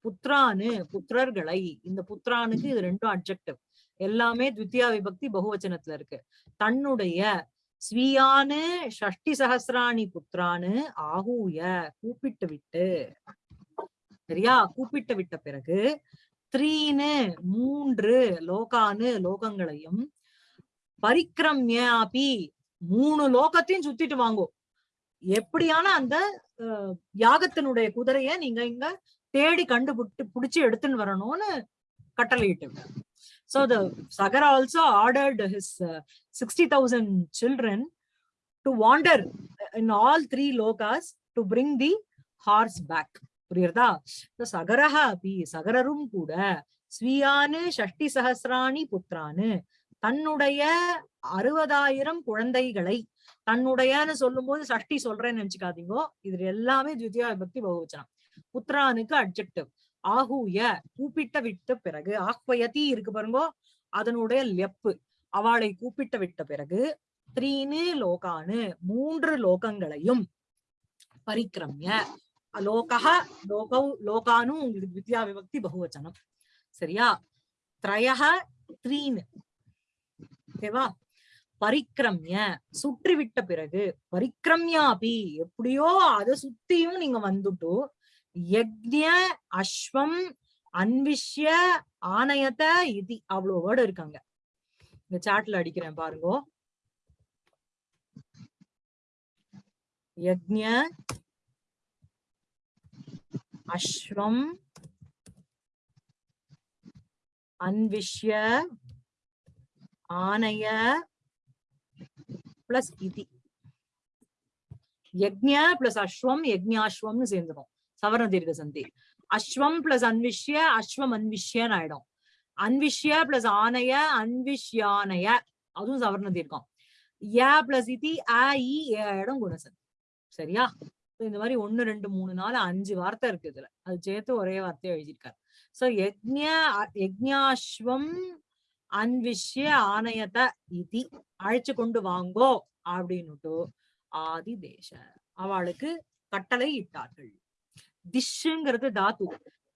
புத்திரானு புத்திரர்களை. இந்த புத்திரானுக்கு இது ரெண்டும் அப்ஜெக்டிவ் எல்லாமே த்வித்தியா விபக்தி பகுவச்சனத்துல இருக்கு. தன்னுடைய ஸ்வீயானு ஷஷ்டி சகசிராணி புத்திரானு ஆகூய கூப்பிட்டு விட்டு சரியா? கூப்பிட்டு விட்ட பிறகு த்ரீனு மூன்று லோகானு லோகங்களையும் பரிக்ரம்யாபி மூணு லோகத்தையும் சுத்திட்டு வாங்கும் எப்படியான அந்த அஹ், யாகத்தினுடைய குதிரைய நீங்க இங்க தேடி கண்டுபிட்டு புடிச்சு எடுத்துன்னு வரணும்னு கட்டளையிட்டு so the Sagar also ordered his sixty thousand children to wander in all three lokas to bring the horse back புரியுறதா So, சகரஹ அப்பி சகரரும் கூட ஸ்வீயானு ஷஷ்டி சஹசிராணி புத்திரானு தன்னுடைய அறுபதாயிரம் குழந்தைகளை தன்னுடையன்னு சொல்லும் போது சஷ்டி சொல்றேன்னு நினைச்சுக்காதீங்கோ. இது எல்லாமே திவிதியா விபக்தி பகுவச்சனம். புத்திரானுக்கு அட்ஜெக்டிவ் ஆகூய கூப்பிட்ட விட்ட பிறகு ஆக்வயதி இருக்கு பாருங்கோ அதனுடைய லெப்பு அவளை கூப்பிட்ட விட்ட பிறகு த்ரீனு லோகானு மூன்று லோகங்களையும் பரிக்கிரமிய. லோகா லோகௌ லோகானு உங்களுக்கு வித்யா விபக்தி பகுவச்சனம். சரியா? த்ரயஹ த்ரீனு. ஓகேவா? பரிக்கிரமிய சுற்றி விட்ட பிறகு பரிக்கிரமியாபி எப்படியோ அதை சுத்தியும் நீங்க வந்துட்டு யக்ஞ அஸ்வம் அன்விஷ்ய ஆணையத இதி அவ்வளவு வேர்டு இருக்காங்க. இந்த சாட்ல அடிக்கிறேன் பாருங்க. யக்ஞ அஸ்வம் அன்விஷ்ய ஆனைய பிளஸ் இதி. யக்ஞ பிளஸ் அஸ்வம் யக்ஞாஸ்வம்னு சேர்ந்துடும் சவர்ண தீர்க்க சந்தி. அஸ்வம் பிளஸ் அன்விஷ்ய அஸ்வம் அன்விஷ்யன்னு ஆயிடும். அன்விஷ்ய பிளஸ் ஆனைய அன்விஷ்யானைய. அதுவும் சவர்ண தீர்க்கம். ஏ பிளஸ் இதி அ இ ஏ ஆயிடும் குணசந்தி. சரியா? இந்த மாதிரி ஒண்ணு ரெண்டு மூணு நாலு அஞ்சு வார்த்தை இருக்கு இதுல. அது சேர்த்து ஒரே வார்த்தையை எழுதியிருக்காரு. சோ யக்ஞ அ- அன்விஷ்ய ஆணையத்தை இதி அழைச்சு கொண்டு வாங்கோ அப்படின்னுட்டு ஆதி தேச அவளுக்கு கட்டளை இட்டார்கள். திஷ்ங்கிறது தாத்து.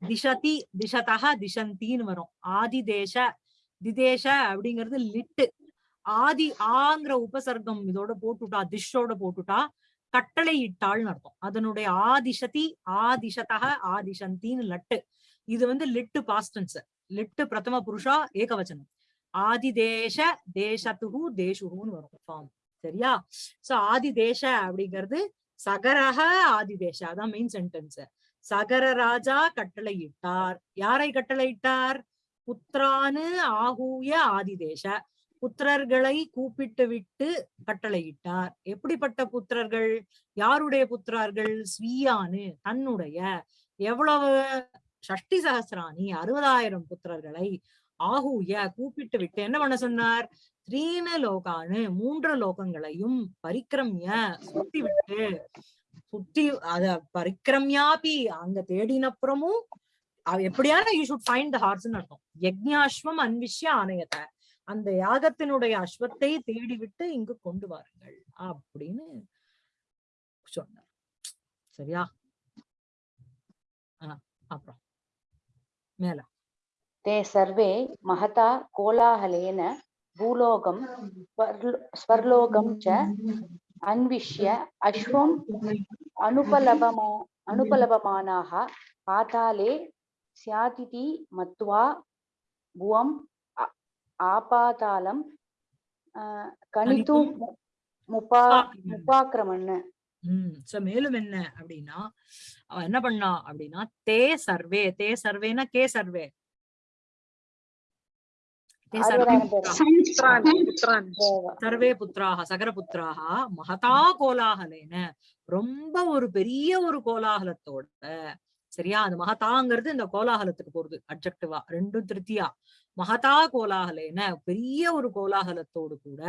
திசதி திசதா திசந்தின்னு வரும். ஆதி தேச திதேச அப்படிங்கிறது லிட்டு. ஆதி ஆங்கிற உபசர்க்கம் இதோட போட்டுட்டா திஷோட போட்டுட்டா கட்டளை இட்டாள்னு அர்த்தம். அதனுடைய ஆதிசதி ஆதிசதா ஆதிசந்தின்னு லட்டு. இது வந்து லிட்டு பாஸ்டன்ஸ் லிட்டு பிரதம புருஷா ஏகவச்சனம். ஆதி தேச தேசத்துகு தேசுகுன்னு வரும் ஃபார்ம் சரியா? சோ ஆதிதேச அப்படிங்கிறது சகரக ஆதிதேச. அதான் மெயின் சென்டென்ஸ் சகர ராஜா கட்டளையிட்டார். யாரை கட்டளையிட்டார்? புத்திரானு ஆகூய ஆதிதேச. புத்திரர்களை கூப்பிட்டு விட்டு கட்டளையிட்டார். எப்படிப்பட்ட புத்திரர்கள்? யாருடைய புத்திரார்கள்? ஸ்வீயானு தன்னுடைய. எவ்வளவு ஷஷ்டி சகசிராணி? அறுபதாயிரம் புத்திரர்களை ஆகூய கூப்பிட்டு விட்டு என்ன பண்ண சொன்னார்? த்ரீன லோகானு மூன்று லோகங்களையும் பரிக்கிரமிய சுத்தி விட்டு சுத்தி அத பரிக்கிரமியாபி அங்க தேடினப்புறமும் எப்படியான யூ ஷுட் ஃபைண்ட் த ஹார்ஸ்னு அர்த்தம். யக்ஞாஸ்வம் அன்விஷ்ய ஆணையத்தை அந்த யாகத்தினுடைய அஸ்வத்தை தேடி விட்டு இங்கு கொண்டு வாருங்கள் அப்படின்னு சொன்னார். சரியா? ஆஹ் அப்புறம். மேல. ते सर्वे महता कोलाहलेन भूलोकं स्वर्लो- स्वर्लोकं च अन्विष्य अश्वम् अनुपलभमा अनुपलभमानाः पाताले स्यातिति मत्वा भुवम् आ- आपातालं आ, कणितुं मु- मुपा मुपाक्रमन् உம் சோ மேலும் என்ன அப்படின்னா அவ என்ன பண்ணா அப்படின்னா தே சர்வே தே சர்வேனா கே சர்வே தே சர்வே புத்திராக சகர புத்திராக மகதா கோலாகலேன. ரொம்ப ஒரு பெரிய ஒரு கோலாகலத்தோட சரியா? அந்த மகதாங்கிறது இந்த கோலாகலத்துக்கு போறது அப்ஜெக்டிவா ரெண்டும் திருத்தியா மகதா கோலாகலேன பெரிய ஒரு கோலாகலத்தோடு கூட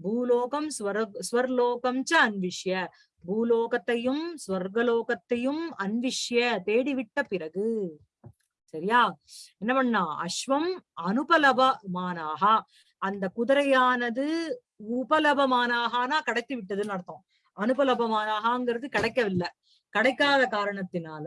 பூலோகம் ஸ்வர ஸ்வர்லோகம் ச அன்விஷ்ய. பூலோகத்தையும் ஸ்வர்கலோகத்தையும் அன்விஷ்ய தேடிவிட்ட பிறகு சரியா? என்ன பண்ணா? அஸ்வம் அனுபலபமானாக அந்த குதிரையானது உபலபமானாகனா கிடைத்து விட்டதுன்னு அர்த்தம். அனுபலபமானாகங்கிறது கிடைக்கவில்லை. கிடைக்காத காரணத்தினால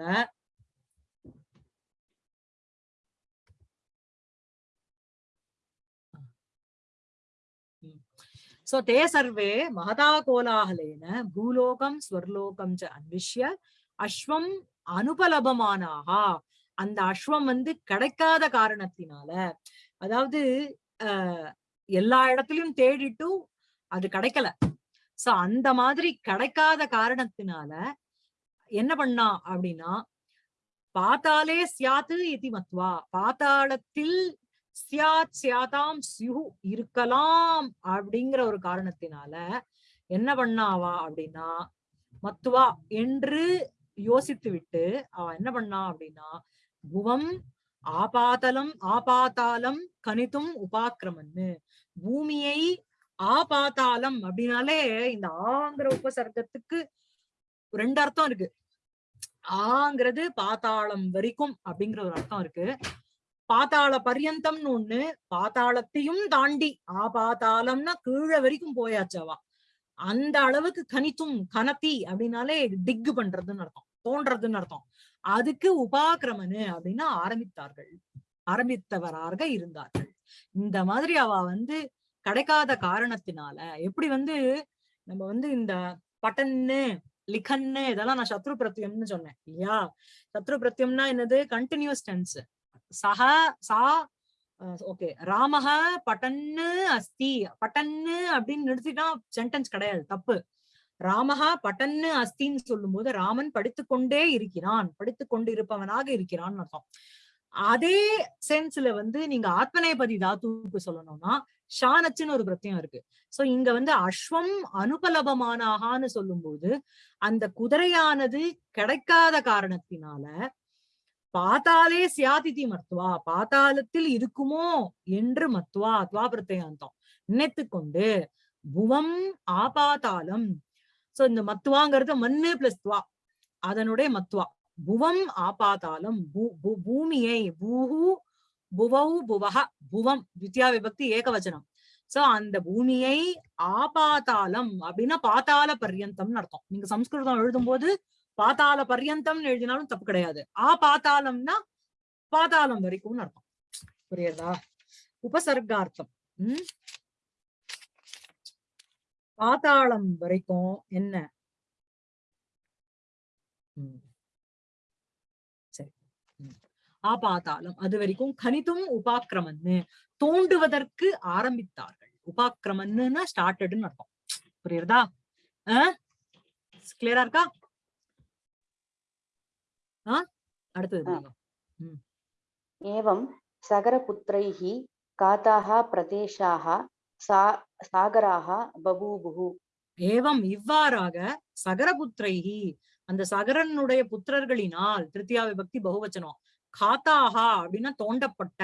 சோ தே சர்வே மகதா கோலாகலேன பூலோகம் ஸ்வர்லோகம் ச அன்விஷ்ய அஸ்வம் அனுபலபமானாகா அந்த அஸ்வம் வந்து கிடைக்காத காரணத்தினால அதாவது அஹ் எல்லா இடத்துலயும் தேடிட்டு அது கிடைக்கல. சோ அந்த மாதிரி கிடைக்காத காரணத்தினால என்ன பண்ணா அப்படின்னா பாத்தாலே சியாத்து இதி மத்வா பாத்தாளத்தில் சியாத் சியாதாம் சியு இருக்கலாம் அப்படிங்கிற ஒரு காரணத்தினால என்ன பண்ணாவா அப்படின்னா மத்துவா என்று யோசித்து விட்டு அவ என்ன பண்ணா அப்படின்னா புவம் ஆபாதலம் ஆபாத்தாலம் கணித்தும் உபாக்கிரமன்னு. பூமியை ஆபாத்தாலம் அப்படின்னாலே இந்த ஆங்கிற உபசர்க்கத்துக்கு ரெண்டு அர்த்தம் இருக்கு. ஆங்கிறது பாத்தாளம் வரைக்கும் அப்படிங்கிற ஒரு அர்த்தம் இருக்கு. பாத்தாள பர்யந்தம்னு ஒண்ணு பாத்தாளத்தையும் தாண்டி ஆபாத்தாளம்னா கீழே வரைக்கும் போயாச்சவா? அந்த அளவுக்கு கணித்தும் கனத்தி அப்படின்னாலே டிக் பண்றதுன்னு அர்த்தம் தோன்றதுன்னு அர்த்தம். அதுக்கு உபாக்கிரமனு அப்படின்னு ஆரம்பித்தார்கள். ஆரம்பித்தவராக இருந்தார்கள். இந்த மாதிரி அவ வந்து கிடைக்காத காரணத்தினால எப்படி வந்து நம்ம வந்து இந்த பட்டன்னு லிகன்னு இதெல்லாம் நான் சத்ரு பிரத்யம்னு சொன்னேன் இல்லையா? சத்ரு பிரத்யம்னா என்னது? கண்டினியூஸ் டென்ஸ் சஹ சா ஓகே ராமஹ பட்டன்னு அஸ்தி. பட்டன்னு அப்படின்னு நிறுத்திட்டா சென்டென்ஸ் கிடையாது தப்பு. ராமஹா பட்டன்னு அஸ்தின்னு சொல்லும் போது ராமன் படித்துக்கொண்டே இருக்கிறான் படித்துக் கொண்டு இருப்பவனாக இருக்கிறான் அர்த்தம். அதே சென்ஸ்ல வந்து நீங்க ஆத்மநேபதி தாத்துவுக்கு சொல்லணும்னா ஷானச்சுன்னு ஒரு பிரத்தியம் இருக்கு. சோ இங்க வந்து அஸ்வம் அனுபலபமானாகான்னு சொல்லும்போது அந்த குதிரையானது கிடைக்காத காரணத்தினால பாத்தாலே சியாதிதி மத்துவா பாத்தாளத்தில் இருக்குமோ என்று மத்துவா துவா பிரத்யாந்தம் நினைத்து கொண்டு புவம் ஆபாதாளம் சோ இந்த மத்துவாங்கிறது மண்ணு பிளஸ் துவா. அதனுடைய மத்துவா. புவம் ஆபாதாளம். பூமியை. பூஹு புவௌ புவஹ. புவம் வித்யா விபக்தி ஏகவச்சனம். சோ அந்த பூமியை ஆபாதாளம் அப்படின்னா பாத்தாள பர்யந்தம்னு அர்த்தம். நீங்க சம்ஸ்கிருதம் எழுதும்போது பாத்தாள பர்யந்தம்னு எழுதினாலும் தப்பு கிடையாது. ஆ பாத்தாளம்னா பாதாளம் வரைக்கும்னு அர்த்தம். புரியுதா? உபசர்கார்த்தம். உம் பாதாளம் வரைக்கும் என்ன? சரி. ஆபாதாளம். அது வரைக்கும் கணிதும் உபாக்கிரமன்னு தோண்டுவதற்கு ஆரம்பித்தார்கள். உபாக்கிரமன்னு ஸ்டார்டட்னு அர்த்தம். புரியுறதா? கிளியரா இருக்கா? அடுத்தது ஏவம் சகரபுத்திரைஹி காதாக பிரதேசாக சா சாகராக பபூபுகு ஏவம் இவ்வாறாக சகரபுத்திரைகி அந்த சகரனுடைய புத்திரர்களினால் திருத்தியா விபக்தி பகுவச்சனம். காத்தாகா அப்படின்னா தோண்டப்பட்ட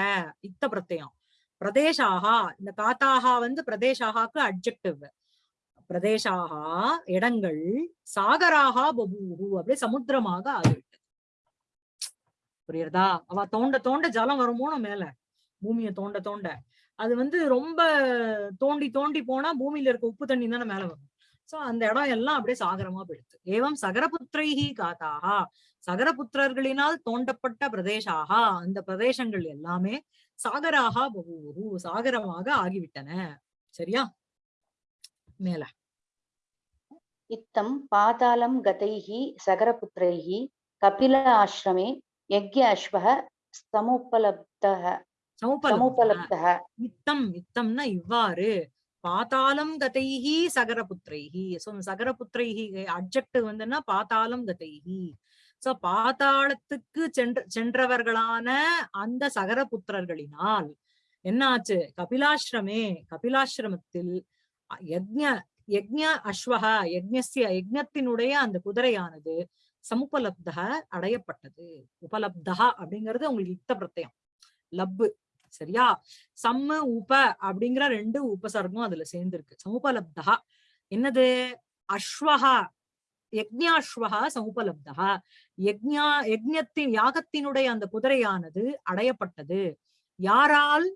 இத்த பிரத்தயம் பிரதேசாகா இந்த காத்தாகா வந்து பிரதேசாகாக்கு அட்ஜெக்டிவ் பிரதேசாகா இடங்கள் சாகராகா பபூஹு அப்படியே சமுத்திரமாக ஆகிவிட்டது. புரியுறதா அவ தோண்ட தோண்ட ஜலம் வருமோனும் மேல. பூமியை தோண்ட தோண்ட. அது வந்து ரொம்ப தோண்டி தோண்டி போனா பூமியில இருக்க உப்பு தண்ணி தானே மேல வரும். சோ அந்த இடம் எல்லாம் அப்படியே சாகரமா போயிடுது. ஏவம் சகரபுத்திரைஹி காத்தாகா சகரபுத்திரர்களினால் தோண்டப்பட்ட பிரதேசாகா அந்த பிரதேசங்கள் எல்லாமே சாகராகா பகூரு சாகரமாக ஆகிவிட்டன. சரியா? மேல. இத்தம் பாதாளம் கதைஹி சகரபுத்திரைஹி கபில ஆசிரமே யக்ய அஸ்வக சமுபலப்தக சமுபலப்தக யுத்தம் யுத்தம்னா இவ்வாறு. பாதாளம் கதைஹி சகரபுத்திரைஹி. ஸோ சகரபுத்திரைஹி அப்ஜெக்டிவ் வந்துன்னா பாதாளம் கதைஹி. சோ பாத்தாளத்துக்கு சென்ற சென்றவர்களான அந்த சகரபுத்திரர்களினால் என்னாச்சு? கபிலாசிரமே கபிலாசிரமத்தில் யக்ஞ யக்ஞ அஸ்வக யக்ஞசிய யக்ஞத்தினுடைய அந்த குதிரையானது சமுபலப்தக அடையப்பட்டது. உபலப்தகா அப்படிங்கிறது உங்களுக்கு யுத்த பிரத்தயம் லப்பு. சரியா? சம்ம உப அப்படிங்கிற ரெண்டு உபசர்க்கம் அதுல சேர்ந்திருக்கு. சமுபலப்தா என்னது? அஸ்வஹா யக்ஞாஸ்வகா சமுபலப்தா யக்ஞா யக்ஞத்தின் யாகத்தினுடைய அந்த குதிரையானது அடையப்பட்டது. யாரால்?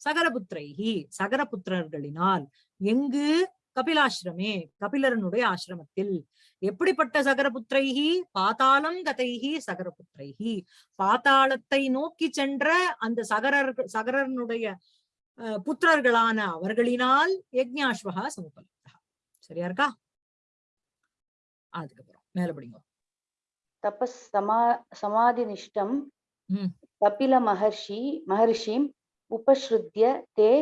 சகரபுத்திரைகி சகரபுத்திரர்களினால் எங்கு? கபிலாசிரமே கபிலரனுடைய ஆசிரமத்தில். எப்படிப்பட்ட சகரபுத்திரைகி பாத்தாளம் கதைகி சகரபுத்திரைகி பாத்தாளத்தை நோக்கி சென்ற அந்த சகரர் சகரனுடைய புத்திரர்களான அவர்களினால் யஜ்ஞாஸ்வகா சமுபலப்தா சரியா இருக்கா? அதுக்கப்புறம் மேலபடிங்க படிங்க. சமா சமாதி நிஷ்டம் கபில மகர்ஷி மகர்ஷிம் உபஸ்ருத்திய தே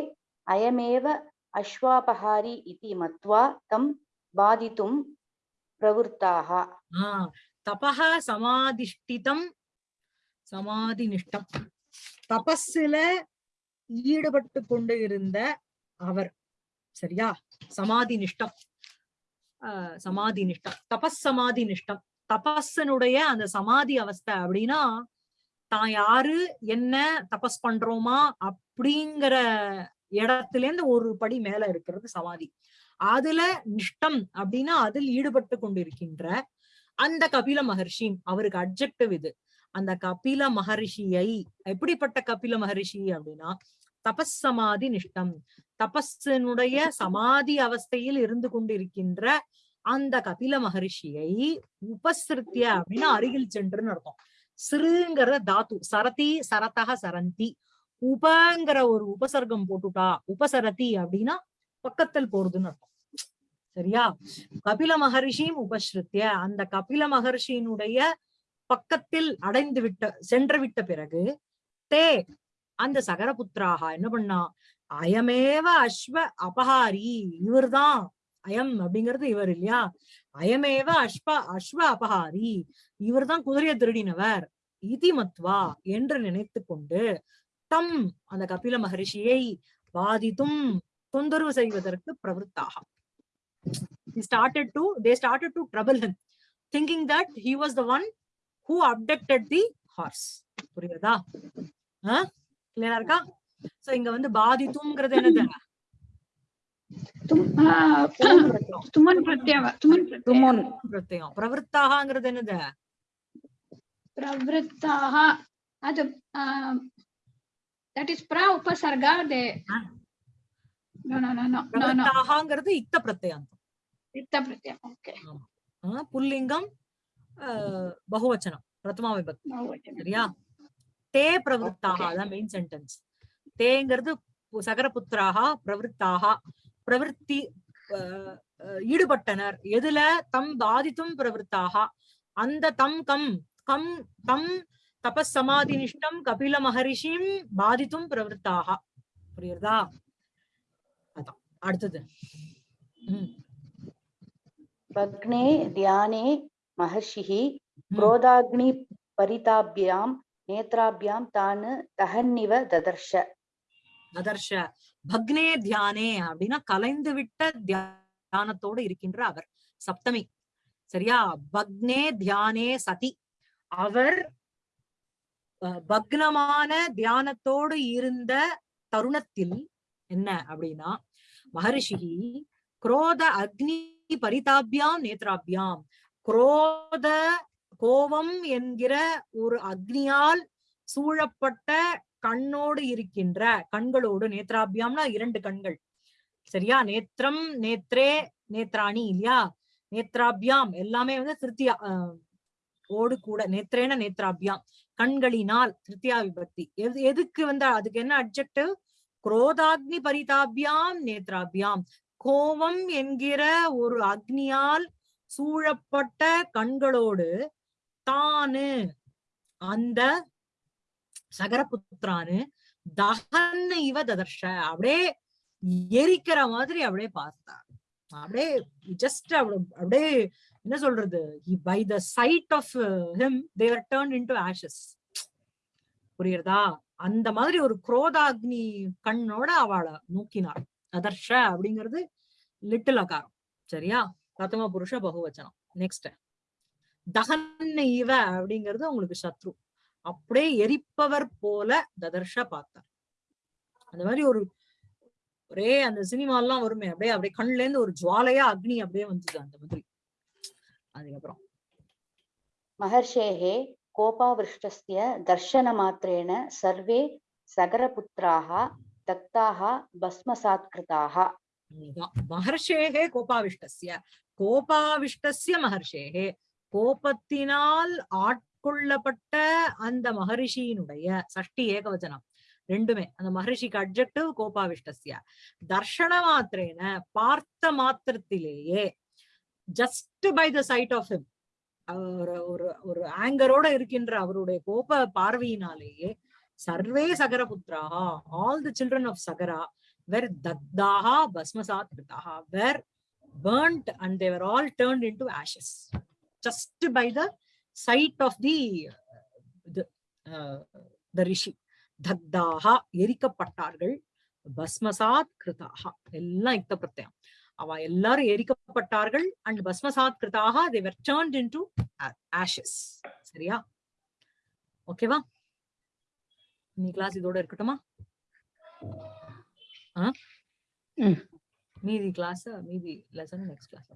அயமேவ அஸ்வாபஹாரி இதி மத்வா தம் பாதித்தும் பிரவருத்தாக தபஹா சமாதிஷ்டிதம் சமாதினிஷ்டம் தபஸ்ல ஈடுபட்டு கொண்டு இருந்த அவர் சரியா? சமாதி நிஷ்டம் சமாதி நிஷ்டம் தபஸ் சமாதி நிஷ்டம் தபஸனுடைய அந்த சமாதி அவஸ்தை அப்படின்னா தான் யாரு? என்ன? தபஸ் பண்றோமா? அப்படிங்கிற இடத்துல இருந்து ஒரு படி மேல இருக்கிறது சமாதி. அதுல நிஷ்டம் அப்படின்னா அதில் ஈடுபட்டு கொண்டிருக்கின்ற அந்த கபில மகர்ஷி அவருக்கு அப்ஜெக்டிவ் இது. அந்த கபில மகரிஷியை எப்படிப்பட்ட கபில மகரிஷி அப்படின்னா தபஸ் சமாதி நிஷ்டம். தபஸினுடைய சமாதி அவஸ்தையில் இருந்து கொண்டிருக்கின்ற அந்த கபில மகரிஷியை உபசிருத்திய அப்படின்னா அருகில் சென்றுன்னு அர்த்தம். சிறுங்கிற தாத்து சரதி சரதக சரந்தி உபங்கிற ஒரு உபசர்க்கம் போட்டுட்டா உபசரதி அப்படின்னா பக்கத்தில் போறதுன்னு அர்த்தம். சரியா? கபில மகர்ஷியும் உபஸ்ருத்திய. அந்த கபில மகர்ஷியினுடைய பக்கத்தில் அடைந்து விட்ட சென்று விட்ட பிறகு தே அந்த சகரபுத்திராக என்ன பண்ணா? அயமேவ அஸ்வ அபகாரி இவர்தான். அயம் அப்படிங்கிறது இவர் இல்லையா? அயமேவ அஸ்வ அஸ்வ அபகாரி இவர்தான் குதிரையை திருடினவர். இதி மத்வா என்று நினைத்து கொண்டு தம் அந்த கபில மகரிஷியை பாதித்தும் தொந்தரவு செய்வதற்கு பிரவருத்தாக. Started to thinking that one who the horse புரியுதா கிளியரா இருக்கா? சோ இங்க வந்து பாதித்துங்கிறது என்னது? பிரவருத்தாகிறது என்னது? பிரவருத்தாக அது that is no no no பிரவருத்தாகங்கிறது இத்த பிரத்யாந்தம் pratyam okay. ஆஹ் புல்லிங்கம் பகுவச்சனம் பிரதமா விபக்தி சரியா தே பிரவருத்தாக. அதான் மெயின் சென்டென்ஸ் தேங்கிறது சகரபுத்திராக பிரவருத்தாக பிரவருத்தி ஈடுபட்டனர் எதுல தம் பாதித்தும் பிரவருத்தாக அந்த தம் கம் கம் தம் தபசமாதி நிஷ்டம் கபில மகரிஷியும் பாதித்தும் பிரவருத்தாக புரியுறதா? அதான் அடுத்தது. பக்னே தியானே மகர்ஷி குரோதாக்னி பரிதாபியாம் நேத்ராபியாம் தானு தகன்னிவ ததர்ஷ. ததர்ஷ. பக்னே தியானே அப்படின்னா கலைந்து விட்ட தியானத்தோடு இருக்கின்ற அவர் சப்தமி. சரியா? பக்னே தியானே சதி. அவர் பக்னமான தியானத்தோடு இருந்த தருணத்தில் என்ன அப்படின்னா மகரிஷி குரோத அக்னி பரிதாபியாம் நேத்ராபியாம். குரோத கோபம் என்கிற ஒரு அக்னியால் சூழப்பட்ட கண்ணோடு இருக்கின்ற கண்களோடு நேத்ராபியாம்னா இரண்டு கண்கள். சரியா? நேத்திரம் நேத்ரே நேத்ராணி இல்லையா? நேத்ராபியாம் எல்லாமே வந்து திருத்தியா ஆஹ், ஓடு கூட நேத்ரேன நேத்ராபியாம். கண்களினால் திருத்தியா விபக்தி எது எதுக்கு வந்து அதுக்கு என்ன அப்ஜெக்டிவ் குரோதாக்னி பரிதாபியாம் நேத்ராபியாம். கோபம் என்கிற ஒரு அக்னியால் சூழப்பட்ட கண்களோடு தானு. அந்த சகரபுத்திரானு தகன்னு இவ ததர்ஷ. அப்படியே எரிக்கிற மாதிரி அப்படியே பார்த்தார். அப்படியே ஜஸ்ட் அப்படியே என்ன சொல்றது? By the sight of him they're turn into ashes புரியுறதா அந்த மாதிரி ஒரு குரோதாக்னி கண்ணோட அவளை நோக்கினார் அதர்ஷ அப்படிங்கிறது லிட்டில் அகாரம். சரியா? பிரதம புருஷ பகுவச்சனம். நெக்ஸ்ட் தகன் இவ அப்படிங்கிறது உங்களுக்கு சத்ரு. அப்படியே எரிப்பவர் போல ததர்ஷ பார்த்தார். அந்த மாதிரி ஒரு ஒரே அந்த சினிமா எல்லாம் வருமே. அப்படியே அப்படியே கண்ணுல இருந்து ஒரு ஜுவாலையா அக்னி அப்படியே வந்தது அந்த மாதிரி. அதுக்கப்புறம். மகர்ஷேகே கோபாவிருஷ்டஸ்ய தர்ஷன மாத்திரேன சர்வே சகரபுத்திராக தக்தாக பஸ்மசாத்கிருதாக மகர்ஷேகே கோபாவிஷ்டஸ்ய. கோபாவிஷ்டஸ்ய மகர்ஷேகே. கோபத்தினால் ஆட்கொள்ளப்பட்ட அந்த மகரிஷியினுடைய சஷ்டி ஏகவச்சனம் ரெண்டுமே. அந்த மகரிஷிக்கு அப்ஜெக்டிவ் கோபாவிஷ்டஸ்ய. தர்ஷன மாத்திரேன பார்த்த மாத்திரத்திலேயே just by the sight of him ஒரு ஒரு ஒரு ஆங்கரோட இருக்கின்ற அவருடைய கோப பார்வையினாலேயே சர்வே சகரபுத்திராக all the children of Sagara were தக்தாகா பஸ்மசாத் kritaha were burnt and they were all turned into ashes. Just by the sight of the the, uh, the rishi. தக்தாகா எரிக்கப்பட்டார்கள் பஸ்மசாத் கிருதாகா எல்லாம் இத்த பிரத்யம். அவ எல்லாரும் எரிக்கப்பட்டார்கள். அண்ட் பஸ்மசாத் கிருதாக were turned into a- ashes. சரியா? ஓகேவா நீ கிளாஸ் இதோட இருக்கட்டுமா. மீதி கிளாஸ் மீதி லெசன் நெக்ஸ்ட் கிளாஸ்